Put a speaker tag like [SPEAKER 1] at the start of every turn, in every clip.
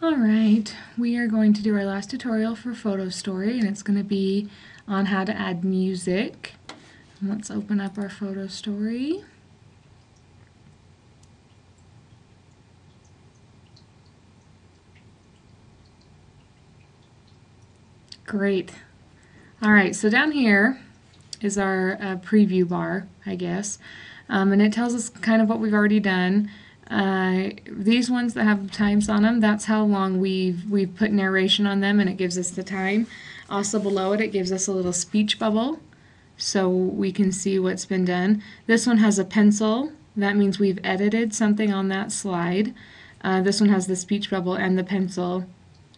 [SPEAKER 1] Alright, we are going to do our last tutorial for Photo Story and it's going to be on how to add music. Let's open up our Photo Story. Great. Alright, so down here is our uh, preview bar, I guess, um, and it tells us kind of what we've already done. Uh, these ones that have times on them, that's how long we've, we've put narration on them and it gives us the time. Also below it, it gives us a little speech bubble so we can see what's been done. This one has a pencil. That means we've edited something on that slide. Uh, this one has the speech bubble and the pencil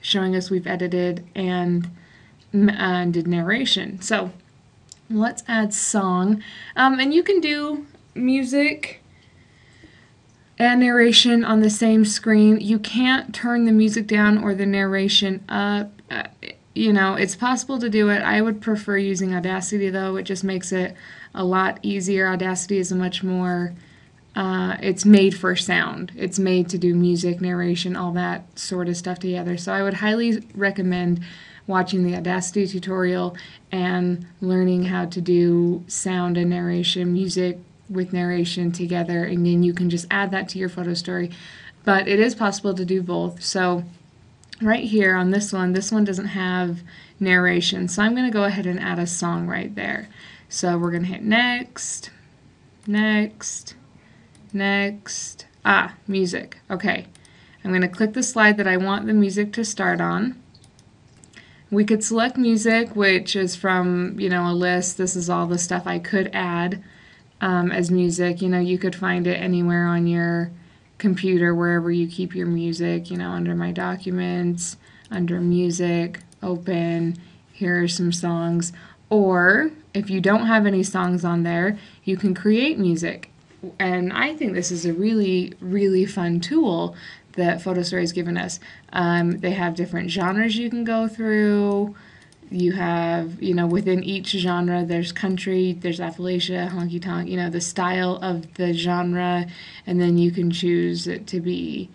[SPEAKER 1] showing us we've edited and, uh, did narration. So let's add song. Um, and you can do music and narration on the same screen. You can't turn the music down or the narration up. Uh, you know, it's possible to do it. I would prefer using Audacity though. It just makes it a lot easier. Audacity is a much more, uh, it's made for sound. It's made to do music, narration, all that sort of stuff together. So I would highly recommend watching the Audacity tutorial and learning how to do sound and narration, music, with narration together and then you can just add that to your photo story. But it is possible to do both. So right here on this one this one doesn't have narration. So I'm gonna go ahead and add a song right there. So we're gonna hit next next next. Ah music. Okay. I'm gonna click the slide that I want the music to start on. We could select music which is from you know a list. This is all the stuff I could add um, as music. You know, you could find it anywhere on your computer, wherever you keep your music, you know, under my documents, under music, open, here are some songs. Or if you don't have any songs on there, you can create music. And I think this is a really, really fun tool that PhotoStory has given us. Um, they have different genres you can go through you have, you know, within each genre, there's country, there's Appalachia, honky tonk, you know, the style of the genre, and then you can choose it to be,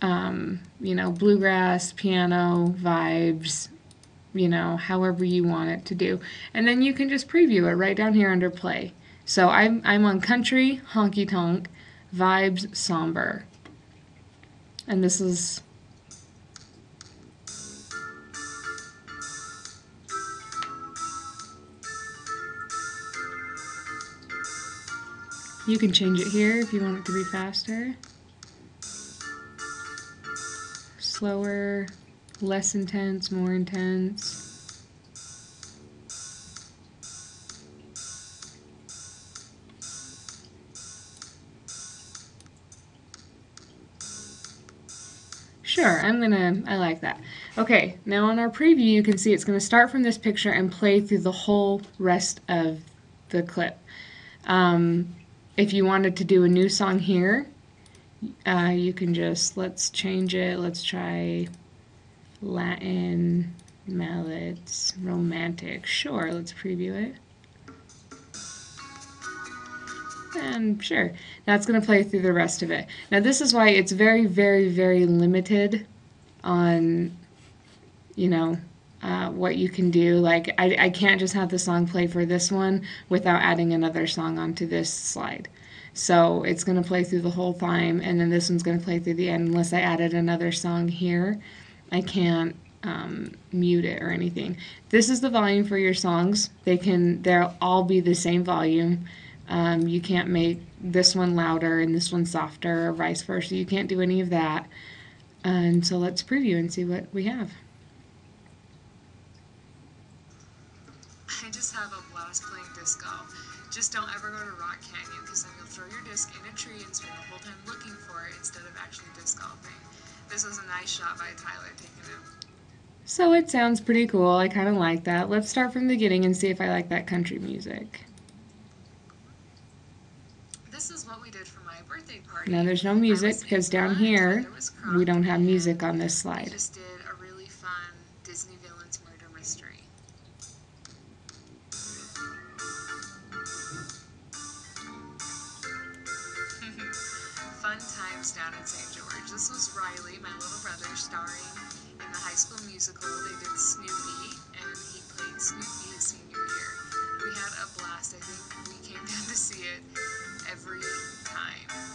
[SPEAKER 1] um, you know, bluegrass, piano, vibes, you know, however you want it to do. And then you can just preview it right down here under play. So I'm, I'm on country, honky tonk, vibes, somber. And this is You can change it here if you want it to be faster, slower, less intense, more intense. Sure, I'm gonna, I like that. Okay, now on our preview you can see it's gonna start from this picture and play through the whole rest of the clip. Um, if you wanted to do a new song here, uh, you can just, let's change it. Let's try Latin mallets, romantic. Sure, let's preview it. And sure, that's going to play through the rest of it. Now this is why it's very, very, very limited on, you know, uh, what you can do. Like, I, I can't just have the song play for this one without adding another song onto this slide. So it's going to play through the whole time, and then this one's going to play through the end unless I added another song here. I can't um, mute it or anything. This is the volume for your songs. They can, they'll all be the same volume. Um, you can't make this one louder and this one softer or vice versa. You can't do any of that. And so let's preview and see what we have.
[SPEAKER 2] I just have a blast playing disc golf. Just don't ever go to Rock Canyon because then you'll throw your disc in a tree and spend the whole time looking for it instead of actually disc golfing. This was a nice shot by Tyler taking it.
[SPEAKER 1] So it sounds pretty cool. I kind of like that. Let's start from the beginning and see if I like that country music.
[SPEAKER 2] This is what we did for my birthday party.
[SPEAKER 1] Now there's no music because down here we don't have music on this slide.
[SPEAKER 2] Times down in St. George. This was Riley, my little brother, starring in the High School Musical. They did Snoopy, and he played Snoopy his senior year. We had a blast. I think we came down to see it every time.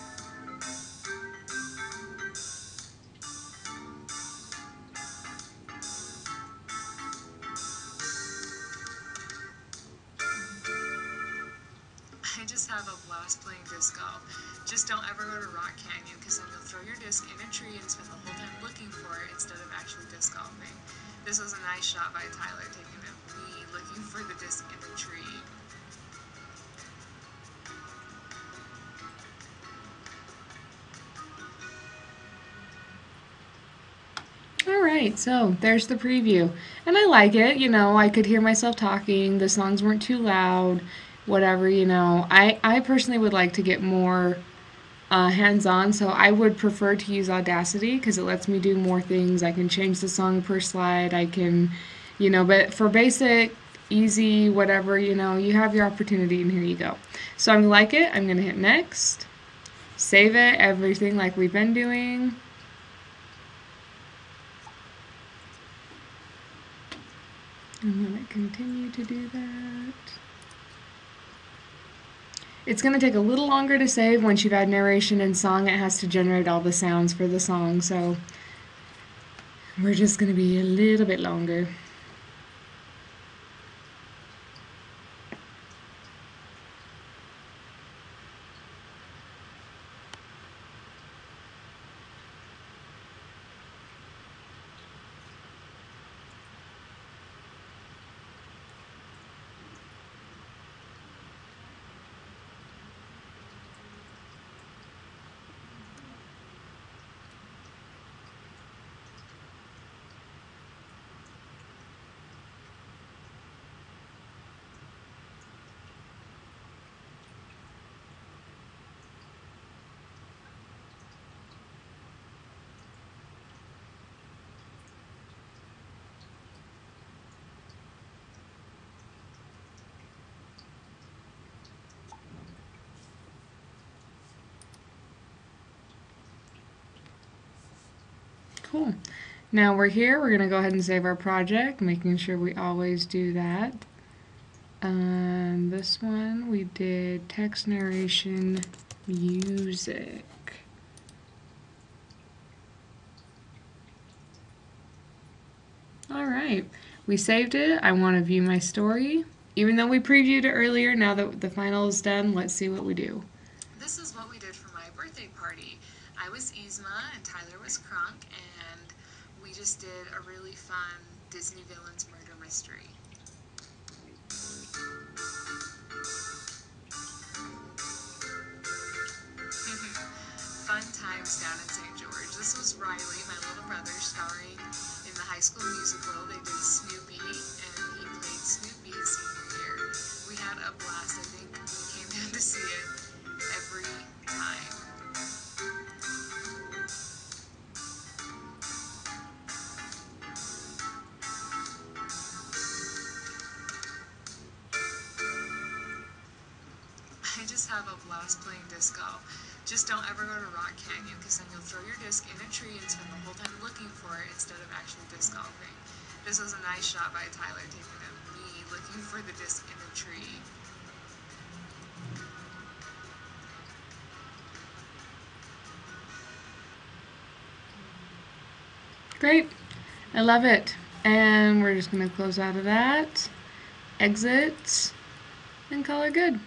[SPEAKER 2] A blast playing disc golf. Just don't ever go to Rock Canyon because then you'll throw your disc in a tree and spend the whole time looking for it instead of actually disc golfing. This was a nice shot by Tyler taking of me looking for the disc in the tree.
[SPEAKER 1] All right, so there's the preview. And I like it, you know, I could hear myself talking, the songs weren't too loud, whatever, you know. I, I personally would like to get more uh, hands-on, so I would prefer to use Audacity because it lets me do more things. I can change the song per slide, I can, you know, but for basic, easy, whatever, you know, you have your opportunity and here you go. So I'm like it, I'm gonna hit next, save it, everything like we've been doing. I'm going to continue to do that. It's going to take a little longer to save once you've had narration and song. It has to generate all the sounds for the song, so we're just going to be a little bit longer. Cool. Now we're here, we're going to go ahead and save our project, making sure we always do that. Um, this one we did text narration music. Alright, we saved it. I want to view my story. Even though we previewed it earlier, now that the final is done, let's see what we do.
[SPEAKER 2] This is what we did for my birthday party. I was Yzma and Tyler was Kronk, and we just did a really fun Disney Villains murder mystery. fun times down in St. George. This was Riley, my little brother, starring in the High School Musical. They did Snoopy, and he played Snoopy his senior year. We had a blast. I think we came down to see it every time. I just have a blast playing disc golf. Just don't ever go to Rock Canyon because then you'll throw your disc in a tree and spend the whole time looking for it instead of actually disc golfing. This was a nice shot by Tyler taking of me looking for the disc in a tree.
[SPEAKER 1] Great. I love it. And we're just going to close out of that, exit, and call her good.